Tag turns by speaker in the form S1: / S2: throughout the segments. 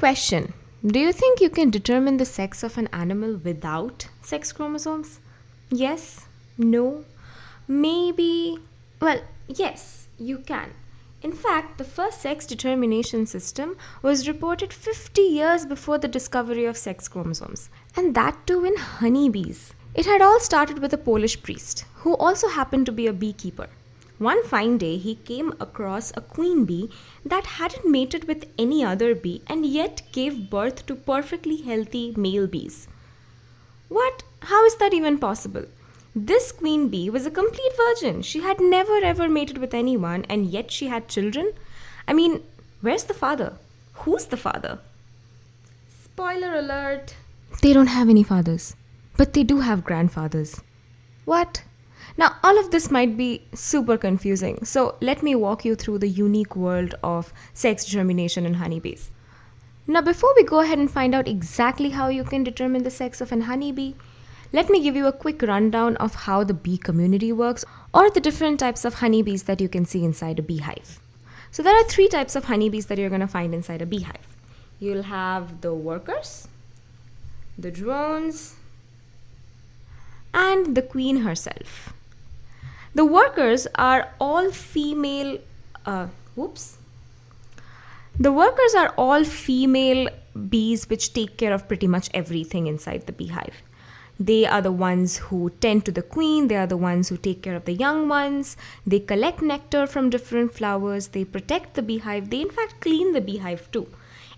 S1: question. Do you think you can determine the sex of an animal without sex chromosomes? Yes? No? Maybe? Well, yes, you can. In fact, the first sex determination system was reported 50 years before the discovery of sex chromosomes, and that too in honeybees. It had all started with a Polish priest, who also happened to be a beekeeper. One fine day, he came across a queen bee that hadn't mated with any other bee and yet gave birth to perfectly healthy male bees. What? How is that even possible? This queen bee was a complete virgin. She had never ever mated with anyone and yet she had children. I mean, where's the father? Who's the father? Spoiler alert. They don't have any fathers, but they do have grandfathers. What? Now, all of this might be super confusing, so let me walk you through the unique world of sex determination in honeybees. Now, before we go ahead and find out exactly how you can determine the sex of an honeybee, let me give you a quick rundown of how the bee community works or the different types of honeybees that you can see inside a beehive. So there are three types of honeybees that you're going to find inside a beehive. You'll have the workers, the drones, and the queen herself. The workers are all female, uh, whoops. The workers are all female bees which take care of pretty much everything inside the beehive. They are the ones who tend to the queen, they are the ones who take care of the young ones, they collect nectar from different flowers, they protect the beehive, they in fact clean the beehive too.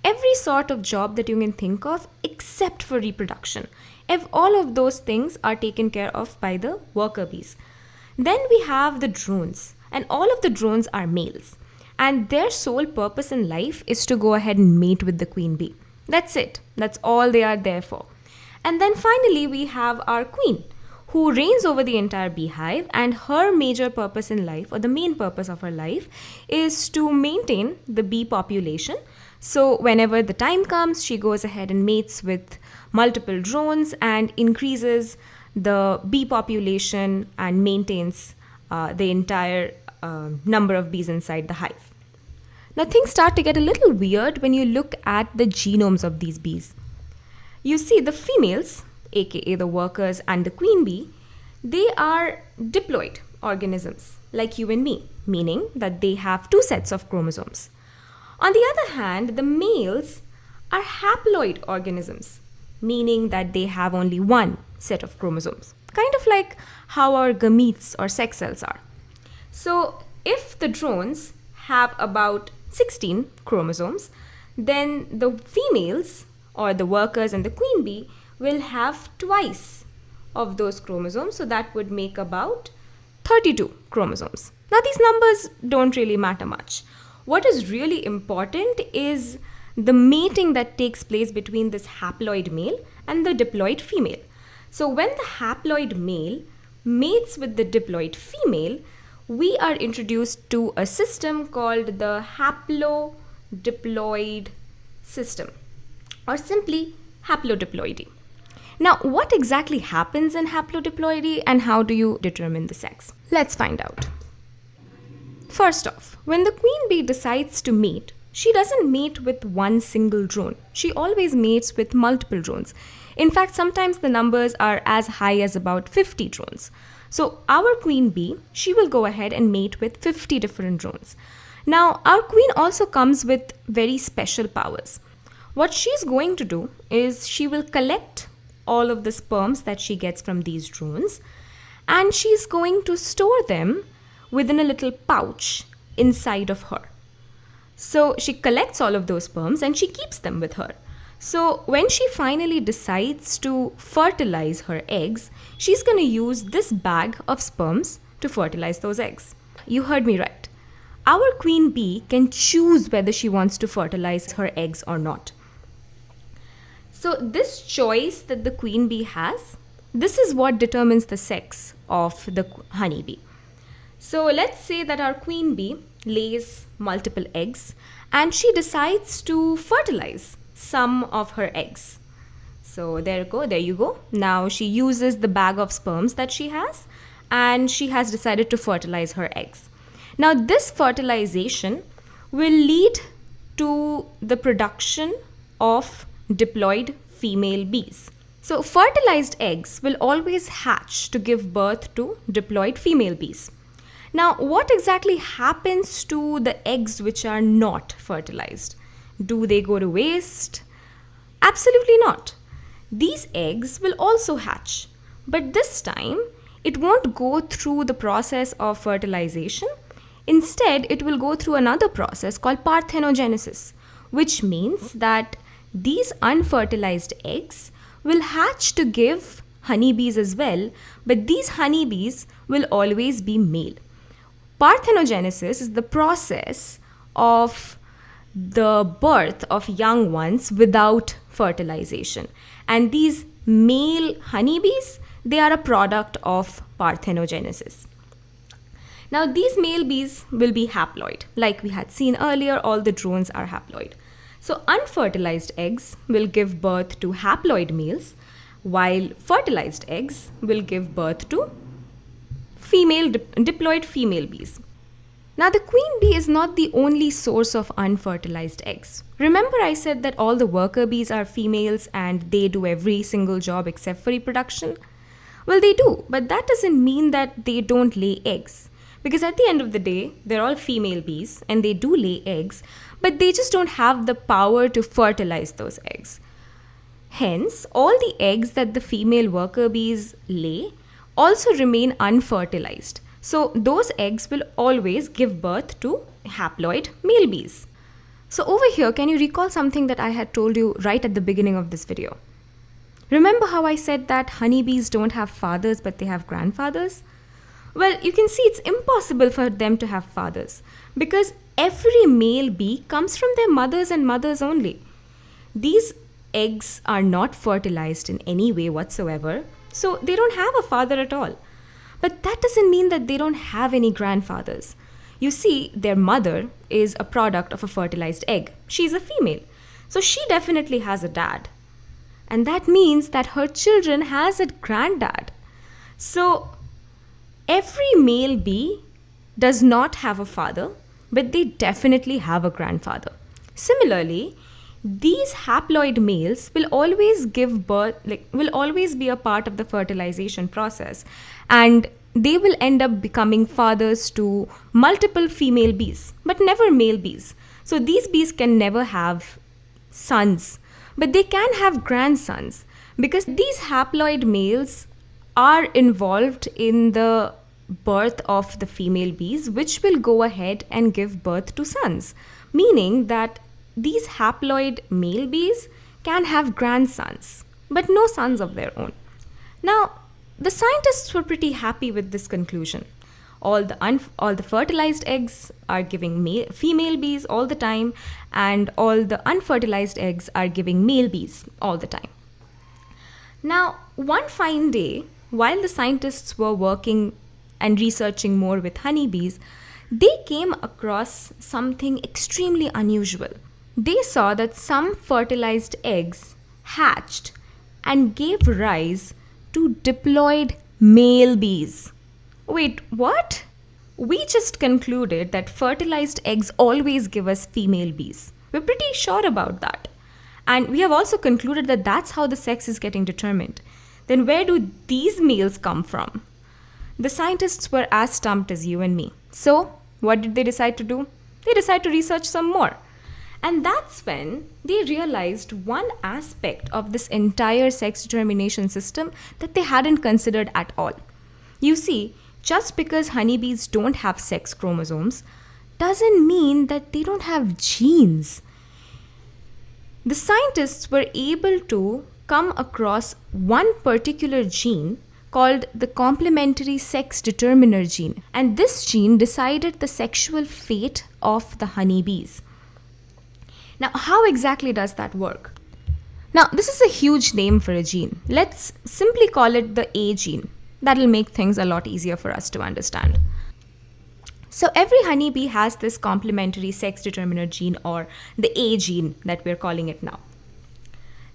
S1: Every sort of job that you can think of except for reproduction. If all of those things are taken care of by the worker bees. Then we have the drones, and all of the drones are males. And their sole purpose in life is to go ahead and mate with the queen bee. That's it. That's all they are there for. And then finally, we have our queen, who reigns over the entire beehive, and her major purpose in life, or the main purpose of her life, is to maintain the bee population. So, whenever the time comes, she goes ahead and mates with multiple drones and increases the bee population and maintains uh, the entire uh, number of bees inside the hive. Now, things start to get a little weird when you look at the genomes of these bees. You see, the females, aka the workers and the queen bee, they are diploid organisms like you and me, meaning that they have two sets of chromosomes. On the other hand, the males are haploid organisms, meaning that they have only one set of chromosomes, kind of like how our gametes or sex cells are. So, if the drones have about 16 chromosomes, then the females or the workers and the queen bee will have twice of those chromosomes. So that would make about 32 chromosomes. Now, these numbers don't really matter much. What is really important is the mating that takes place between this haploid male and the diploid female. So, when the haploid male mates with the diploid female, we are introduced to a system called the haplodiploid system or simply haplodiploidy. Now, what exactly happens in haplodiploidy and how do you determine the sex? Let's find out. First off, when the queen bee decides to mate, she doesn't mate with one single drone. She always mates with multiple drones. In fact, sometimes the numbers are as high as about 50 drones. So our queen bee, she will go ahead and mate with 50 different drones. Now, our queen also comes with very special powers. What she's going to do is she will collect all of the sperms that she gets from these drones and she's going to store them within a little pouch inside of her. So she collects all of those sperms and she keeps them with her. So when she finally decides to fertilize her eggs, she's going to use this bag of sperms to fertilize those eggs. You heard me right. Our queen bee can choose whether she wants to fertilize her eggs or not. So this choice that the queen bee has, this is what determines the sex of the honeybee. So let's say that our queen bee lays multiple eggs and she decides to fertilize some of her eggs. So there you go, there you go. Now she uses the bag of sperms that she has and she has decided to fertilize her eggs. Now this fertilization will lead to the production of diploid female bees. So fertilized eggs will always hatch to give birth to diploid female bees. Now, what exactly happens to the eggs which are not fertilized? Do they go to waste? Absolutely not. These eggs will also hatch, but this time it won't go through the process of fertilization. Instead, it will go through another process called parthenogenesis, which means that these unfertilized eggs will hatch to give honeybees as well, but these honeybees will always be male. Parthenogenesis is the process of the birth of young ones without fertilization. And these male honeybees, they are a product of parthenogenesis. Now, these male bees will be haploid. Like we had seen earlier, all the drones are haploid. So, unfertilized eggs will give birth to haploid males, while fertilized eggs will give birth to female diploid female bees. Now, the queen bee is not the only source of unfertilized eggs. Remember, I said that all the worker bees are females and they do every single job except for reproduction? Well, they do, but that doesn't mean that they don't lay eggs. Because at the end of the day, they're all female bees and they do lay eggs, but they just don't have the power to fertilize those eggs. Hence, all the eggs that the female worker bees lay also remain unfertilized. So those eggs will always give birth to haploid male bees. So over here, can you recall something that I had told you right at the beginning of this video? Remember how I said that honeybees don't have fathers but they have grandfathers? Well, you can see it's impossible for them to have fathers because every male bee comes from their mothers and mothers only. These eggs are not fertilized in any way whatsoever so they don't have a father at all. But that doesn't mean that they don't have any grandfathers. You see, their mother is a product of a fertilized egg. She's a female. So she definitely has a dad. And that means that her children has a granddad. So every male bee does not have a father, but they definitely have a grandfather. Similarly, these haploid males will always give birth like will always be a part of the fertilization process. And they will end up becoming fathers to multiple female bees but never male bees. So these bees can never have sons but they can have grandsons because these haploid males are involved in the birth of the female bees which will go ahead and give birth to sons meaning that these haploid male bees can have grandsons, but no sons of their own. Now, the scientists were pretty happy with this conclusion. All the, all the fertilized eggs are giving male, female bees all the time, and all the unfertilized eggs are giving male bees all the time. Now, one fine day, while the scientists were working and researching more with honeybees, they came across something extremely unusual. They saw that some fertilized eggs hatched and gave rise to diploid male bees. Wait, what? We just concluded that fertilized eggs always give us female bees. We're pretty sure about that. And we have also concluded that that's how the sex is getting determined. Then where do these males come from? The scientists were as stumped as you and me. So, what did they decide to do? They decided to research some more. And that's when they realized one aspect of this entire sex determination system that they hadn't considered at all. You see, just because honeybees don't have sex chromosomes doesn't mean that they don't have genes. The scientists were able to come across one particular gene called the complementary sex determiner gene, and this gene decided the sexual fate of the honeybees. Now, how exactly does that work? Now, this is a huge name for a gene. Let's simply call it the A gene. That'll make things a lot easier for us to understand. So, every honeybee has this complementary sex determiner gene or the A gene that we're calling it now.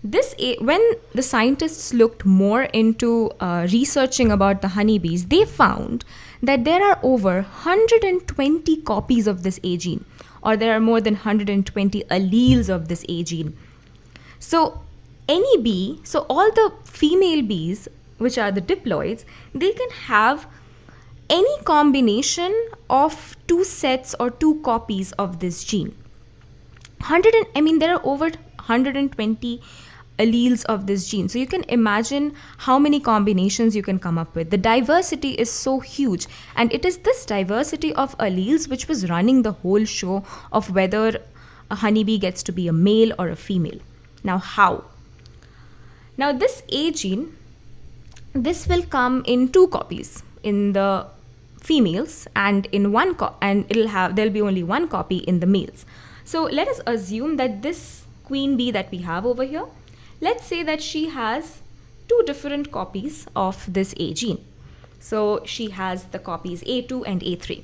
S1: This A, when the scientists looked more into uh, researching about the honeybees, they found that there are over 120 copies of this A gene or there are more than 120 alleles of this A gene. So any bee, so all the female bees, which are the diploids, they can have any combination of two sets or two copies of this gene. 100 and, I mean there are over 120 alleles of this gene. So you can imagine how many combinations you can come up with. The diversity is so huge and it is this diversity of alleles which was running the whole show of whether a honeybee gets to be a male or a female. Now how? Now this A gene, this will come in two copies in the females and in one and it'll have there'll be only one copy in the males. So let us assume that this queen bee that we have over here, let's say that she has two different copies of this A gene. So she has the copies A2 and A3.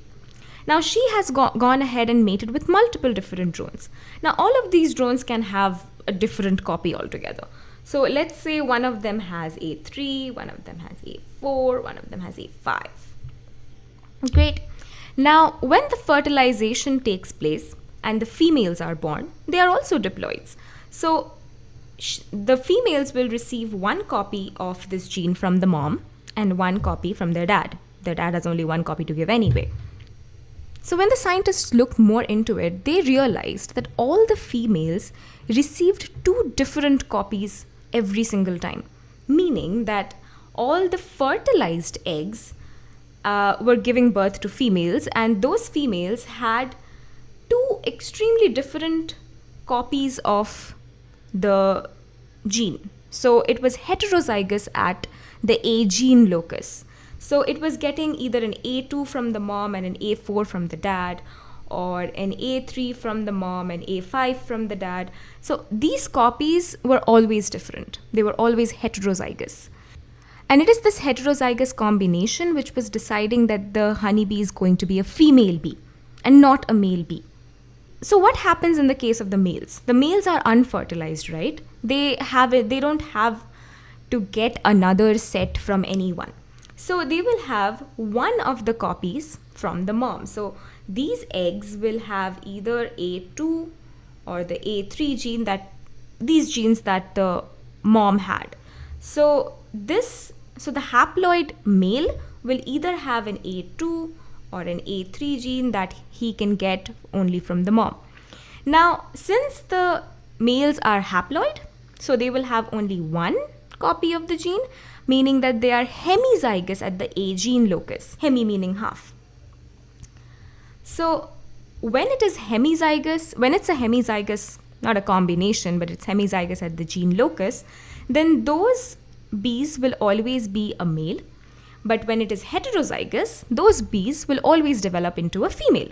S1: Now she has go gone ahead and mated with multiple different drones. Now all of these drones can have a different copy altogether. So let's say one of them has A3, one of them has A4, one of them has A5. Great. Now when the fertilization takes place and the females are born, they are also diploids. So the females will receive one copy of this gene from the mom and one copy from their dad. Their dad has only one copy to give anyway. So when the scientists looked more into it, they realized that all the females received two different copies every single time, meaning that all the fertilized eggs uh, were giving birth to females, and those females had two extremely different copies of the gene. So it was heterozygous at the A gene locus. So it was getting either an A2 from the mom and an A4 from the dad, or an A3 from the mom and A5 from the dad. So these copies were always different. They were always heterozygous. And it is this heterozygous combination which was deciding that the honeybee is going to be a female bee and not a male bee. So what happens in the case of the males? The males are unfertilized, right? They have it, they don't have to get another set from anyone. So they will have one of the copies from the mom. So these eggs will have either A2 or the A3 gene that these genes that the mom had. So this so the haploid male will either have an A2 or an A3 gene that he can get only from the mom. Now, since the males are haploid, so they will have only one copy of the gene, meaning that they are hemizygous at the A gene locus, hemi meaning half. So when it is hemizygous, when it's a hemizygous, not a combination, but it's hemizygous at the gene locus, then those bees will always be a male. But when it is heterozygous, those bees will always develop into a female.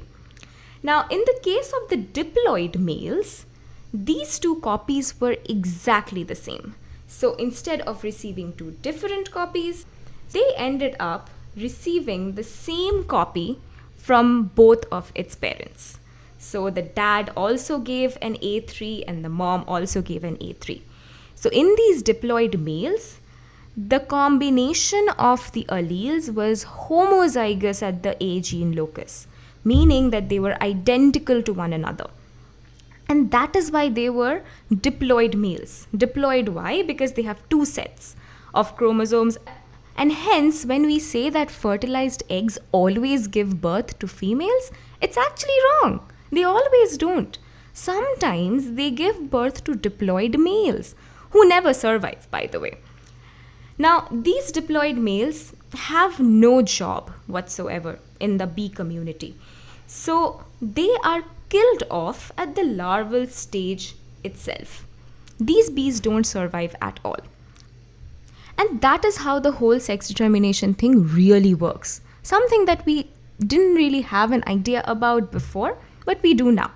S1: Now, in the case of the diploid males, these two copies were exactly the same. So instead of receiving two different copies, they ended up receiving the same copy from both of its parents. So the dad also gave an A3 and the mom also gave an A3. So in these diploid males, the combination of the alleles was homozygous at the A gene locus, meaning that they were identical to one another. And that is why they were diploid males. Diploid why? Because they have two sets of chromosomes and hence, when we say that fertilized eggs always give birth to females, it's actually wrong. They always don't. Sometimes they give birth to diploid males, who never survive, by the way. Now, these diploid males have no job whatsoever in the bee community. So, they are killed off at the larval stage itself. These bees don't survive at all. And that is how the whole sex determination thing really works. Something that we didn't really have an idea about before, but we do now.